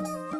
あ!